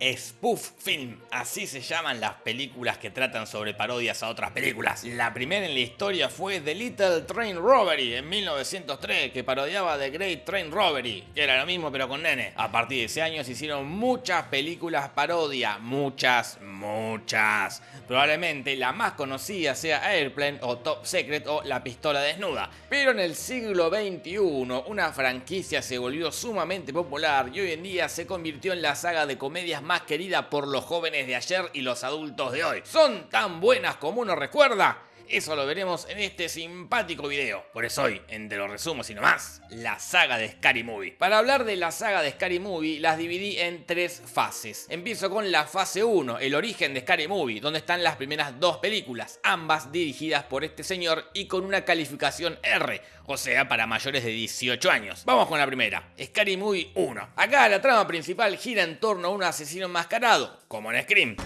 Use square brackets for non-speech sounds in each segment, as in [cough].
Spoof Film, así se llaman las películas que tratan sobre parodias a otras películas. La primera en la historia fue The Little Train Robbery en 1903, que parodiaba The Great Train Robbery, que era lo mismo pero con nene. A partir de ese año se hicieron muchas películas parodia, muchas, muchas. Probablemente la más conocida sea Airplane o Top Secret o La Pistola Desnuda. Pero en el siglo XXI una franquicia se volvió sumamente popular y hoy en día se convirtió en la saga de comedias más querida por los jóvenes de ayer y los adultos de hoy. ¿Son tan buenas como uno recuerda? Eso lo veremos en este simpático video. Por eso hoy, entre los resumos y nomás, la saga de Scary Movie. Para hablar de la saga de Scary Movie, las dividí en tres fases. Empiezo con la fase 1, el origen de Scary Movie, donde están las primeras dos películas, ambas dirigidas por este señor y con una calificación R, o sea, para mayores de 18 años. Vamos con la primera, Scary Movie 1. Acá la trama principal gira en torno a un asesino enmascarado, como en Scream.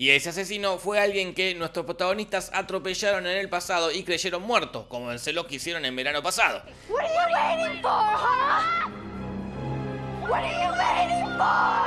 Y ese asesino fue alguien que nuestros protagonistas atropellaron en el pasado y creyeron muerto, como en lo que hicieron en verano pasado.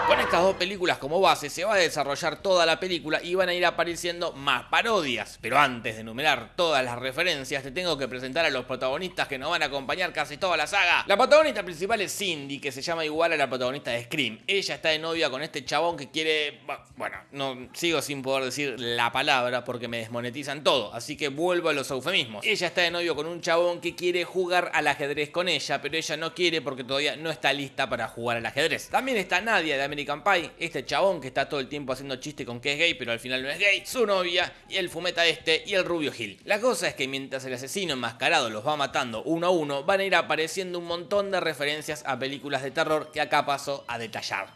Con estas dos películas como base se va a desarrollar toda la película y van a ir apareciendo más parodias. Pero antes de enumerar todas las referencias te tengo que presentar a los protagonistas que nos van a acompañar casi toda la saga. La protagonista principal es Cindy, que se llama igual a la protagonista de Scream. Ella está de novia con este chabón que quiere... Bueno, no sigo sin poder decir la palabra porque me desmonetizan todo, así que vuelvo a los eufemismos. Ella está de novio con un chabón que quiere jugar al ajedrez con ella, pero ella no quiere porque todavía no está lista para jugar al ajedrez. También está Nadia de American Pie, este chabón que está todo el tiempo haciendo chiste con que es gay, pero al final no es gay, su novia, y el fumeta este, y el rubio Gil. La cosa es que mientras el asesino enmascarado los va matando uno a uno, van a ir apareciendo un montón de referencias a películas de terror que acá paso a detallar.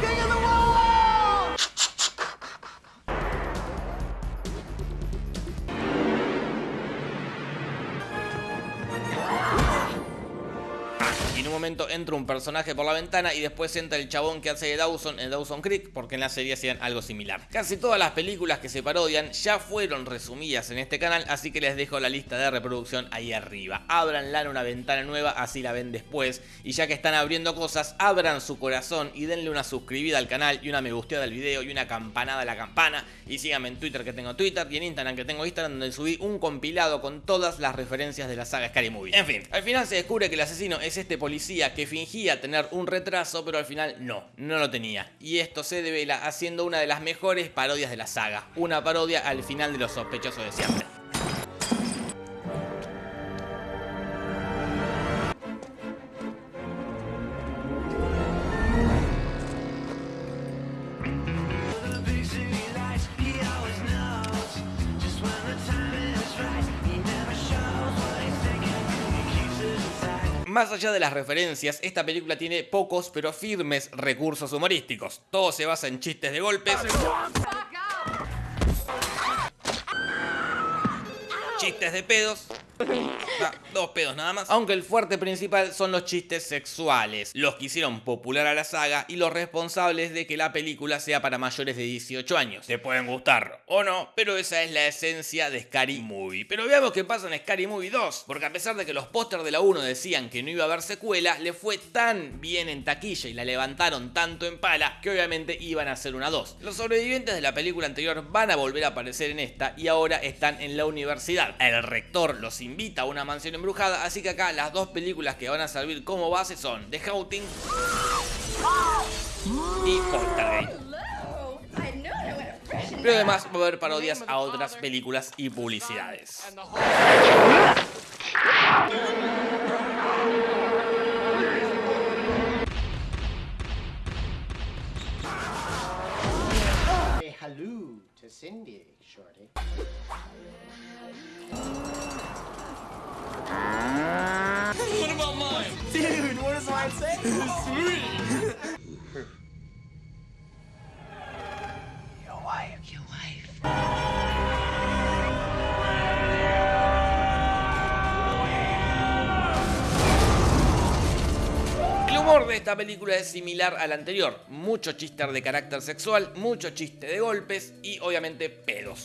En un momento entra un personaje por la ventana y después entra el chabón que hace de Dawson en Dawson Creek, porque en la serie hacían algo similar. Casi todas las películas que se parodian ya fueron resumidas en este canal, así que les dejo la lista de reproducción ahí arriba. Ábranla en una ventana nueva, así la ven después. Y ya que están abriendo cosas, abran su corazón y denle una suscribida al canal y una me gusteada al video y una campanada a la campana. Y síganme en Twitter que tengo Twitter y en Instagram que tengo Instagram donde subí un compilado con todas las referencias de la saga Scary Movie. En fin, al final se descubre que el asesino es este policía que fingía tener un retraso, pero al final no, no lo tenía. Y esto se devela haciendo una de las mejores parodias de la saga, una parodia al final de los sospechosos de siempre. Más allá de las referencias, esta película tiene pocos pero firmes recursos humorísticos. Todo se basa en chistes de golpes, chistes de pedos [laughs] Ah, dos pedos nada más. Aunque el fuerte principal son los chistes sexuales, los que hicieron popular a la saga y los responsables de que la película sea para mayores de 18 años. Te pueden gustar o no, pero esa es la esencia de Scary Movie. Pero veamos qué pasa en Scary Movie 2, porque a pesar de que los pósters de la 1 decían que no iba a haber secuela, le fue tan bien en taquilla y la levantaron tanto en pala que obviamente iban a hacer una 2. Los sobrevivientes de la película anterior van a volver a aparecer en esta y ahora están en la universidad. El rector los invita a una mansión embrujada, así que acá las dos películas que van a servir como base son The Haunting y Poltergeist. Pero además va a haber parodias a otras películas y publicidades. hello to Cindy, Shorty. Sweet. Your humor de esta película es similar al anterior, mucho chiste de carácter sexual, mucho chiste de golpes y obviamente pedos.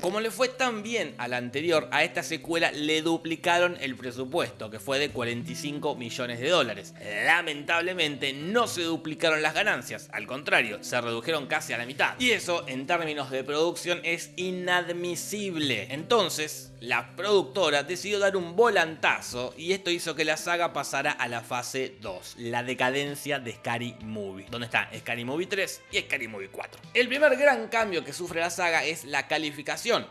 Como le fue tan bien a la anterior, a esta secuela le duplicaron el presupuesto, que fue de 45 millones de dólares. Lamentablemente no se duplicaron las ganancias, al contrario, se redujeron casi a la mitad. Y eso, en términos de producción, es inadmisible. Entonces, la productora decidió dar un volantazo y esto hizo que la saga pasara a la fase 2, la decadencia de Scary Movie, donde está Scary Movie 3 y Scary Movie 4. El primer gran cambio que sufre la saga es la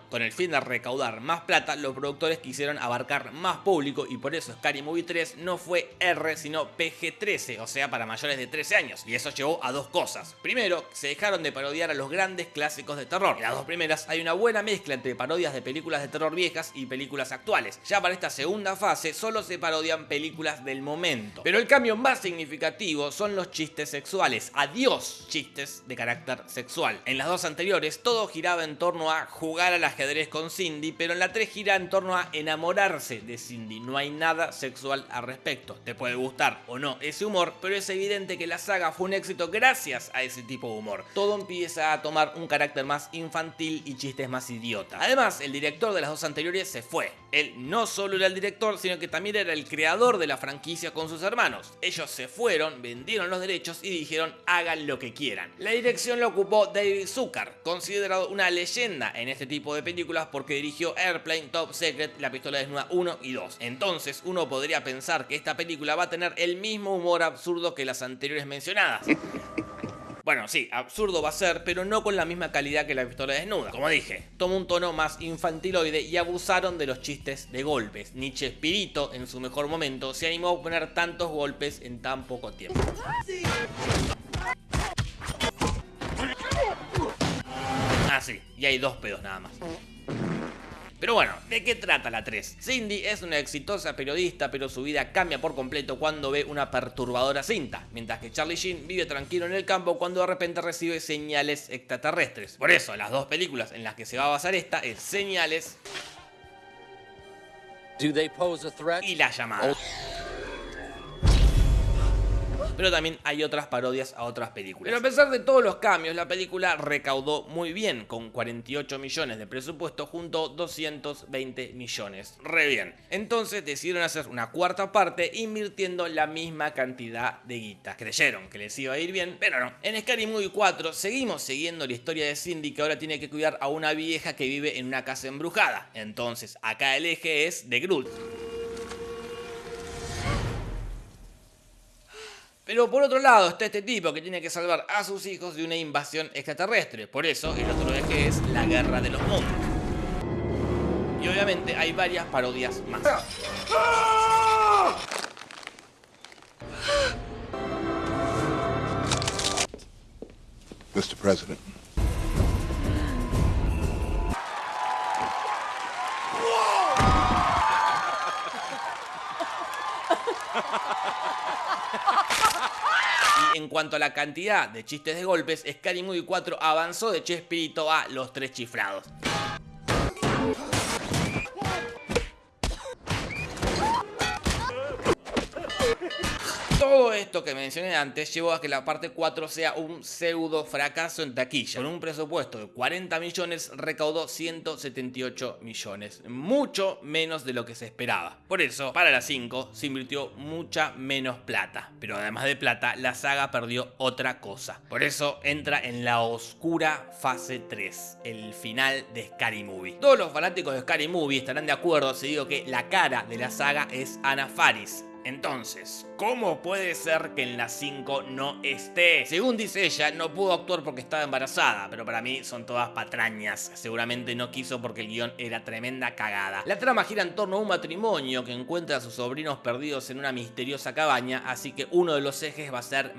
Con el fin de recaudar más plata, los productores quisieron abarcar más público y por eso Scary Movie 3 no fue R sino PG-13, o sea para mayores de 13 años. Y eso llevó a dos cosas. Primero, se dejaron de parodiar a los grandes clásicos de terror. En las dos primeras hay una buena mezcla entre parodias de películas de terror viejas y películas actuales. Ya para esta segunda fase solo se parodian películas del momento. Pero el cambio más significativo son los chistes sexuales. Adiós chistes de carácter sexual. En las dos anteriores todo giraba en torno a jugar al ajedrez con Cindy, pero en la 3 gira en torno a enamorarse de Cindy. No hay nada sexual al respecto. Te puede gustar o no ese humor, pero es evidente que la saga fue un éxito gracias a ese tipo de humor. Todo empieza a tomar un carácter más infantil y chistes más idiota. Además, el director de las dos anteriores se fue. Él no solo era el director, sino que también era el creador de la franquicia con sus hermanos. Ellos se fueron, vendieron los derechos y dijeron hagan lo que quieran. La dirección la ocupó David Zucker, considerado una leyenda en este tipo de películas porque dirigió Airplane, Top Secret, La Pistola Desnuda 1 y 2. Entonces uno podría pensar que esta película va a tener el mismo humor absurdo que las anteriores mencionadas. [laughs] Bueno, sí, absurdo va a ser, pero no con la misma calidad que la pistola desnuda. Como dije, toma un tono más infantiloide y abusaron de los chistes de golpes. Nietzsche Espirito, en su mejor momento, se animó a poner tantos golpes en tan poco tiempo. [laughs] sí, y hay dos pedos nada más. Pero bueno, ¿de qué trata la 3? Cindy es una exitosa periodista, pero su vida cambia por completo cuando ve una perturbadora cinta, mientras que Charlie Sheen vive tranquilo en el campo cuando de repente recibe señales extraterrestres. Por eso, las dos películas en las que se va a basar esta es Señales Do they pose a threat? y La Llamada. Pero también hay otras parodias a otras películas. Pero a pesar de todos los cambios, la película recaudó muy bien, con 48 millones de presupuesto junto a 220 millones. Re bien. Entonces decidieron hacer una cuarta parte invirtiendo la misma cantidad de guita. Creyeron que les iba a ir bien, pero no. En Scary Movie 4 seguimos siguiendo la historia de Cindy que ahora tiene que cuidar a una vieja que vive en una casa embrujada. Entonces acá el eje es de Groot. Pero por otro lado está este tipo que tiene que salvar a sus hijos de una invasión extraterrestre. Por eso el otro eje es la guerra de los mundos. Y obviamente hay varias parodias más. Mr. President. [laughs] En cuanto a la cantidad de chistes de golpes, Scary Movie 4 avanzó de Chespirito a Los Tres Chiflados. Todo esto que mencioné antes llevó a que la parte 4 sea un pseudo fracaso en taquilla. Con un presupuesto de 40 millones recaudó 178 millones, mucho menos de lo que se esperaba. Por eso, para la 5 se invirtió mucha menos plata. Pero además de plata, la saga perdió otra cosa. Por eso entra en la oscura fase 3, el final de Scary Movie. Todos los fanáticos de Scary Movie estarán de acuerdo si digo que la cara de la saga es Anna Faris, entonces, ¿cómo puede ser que en la 5 no esté? Según dice ella, no pudo actuar porque estaba embarazada, pero para mí son todas patrañas. Seguramente no quiso porque el guion era tremenda cagada. La trama gira en torno a un matrimonio que encuentra a sus sobrinos perdidos en una misteriosa cabaña, así que uno de los ejes va a ser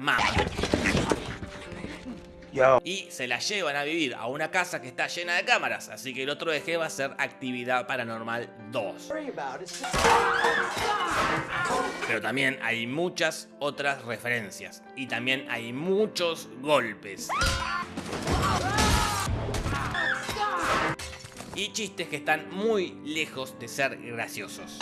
Y se la llevan a vivir a una casa que está llena de cámaras, así que el otro eje va a ser Actividad Paranormal 2. Worry about it. Pero también hay muchas otras referencias. Y también hay muchos golpes. Y chistes que están muy lejos de ser graciosos.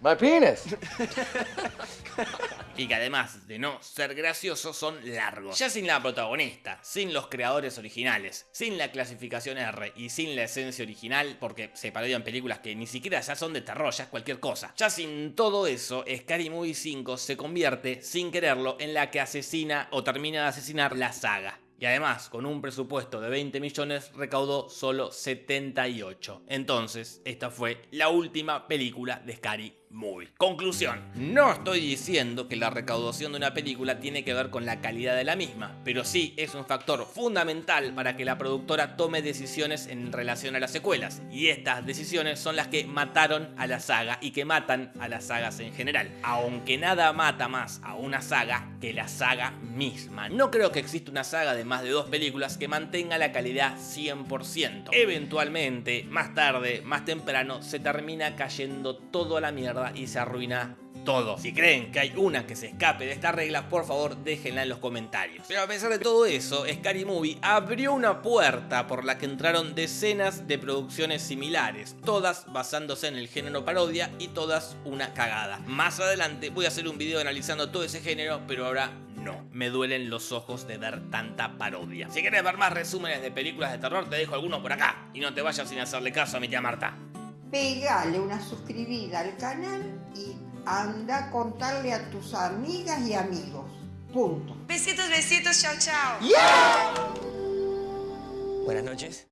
My penis. [laughs] y que además de no ser graciosos son largos. Ya sin la protagonista, sin los creadores originales, sin la clasificación R y sin la esencia original, porque se parodian películas que ni siquiera ya son de terror, ya es cualquier cosa. Ya sin todo eso, Scary Movie 5 se convierte, sin quererlo, en la que asesina o termina de asesinar la saga. Y además, con un presupuesto de 20 millones, recaudó solo 78. Entonces, esta fue la última película de Scary Movie. Conclusión. No estoy diciendo que la recaudación de una película tiene que ver con la calidad de la misma, pero sí es un factor fundamental para que la productora tome decisiones en relación a las secuelas. Y estas decisiones son las que mataron a la saga y que matan a las sagas en general. Aunque nada mata más a una saga que la saga misma. No creo que exista una saga de más de dos películas que mantenga la calidad 100%. Eventualmente, más tarde, más temprano, se termina cayendo todo a la mierda y se arruina todo. Si creen que hay una que se escape de esta regla, por favor déjenla en los comentarios. Pero a pesar de todo eso, Scary Movie abrió una puerta por la que entraron decenas de producciones similares, todas basándose en el género parodia y todas una cagada. Más adelante voy a hacer un video analizando todo ese género, pero ahora no, me duelen los ojos de ver tanta parodia. Si quieres ver más resúmenes de películas de terror, te dejo algunos por acá. Y no te vayas sin hacerle caso a mi tía Marta. Pegale una suscribida al canal y anda a contarle a tus amigas y amigos. Punto. Besitos, besitos, chao, chao. Buenas noches.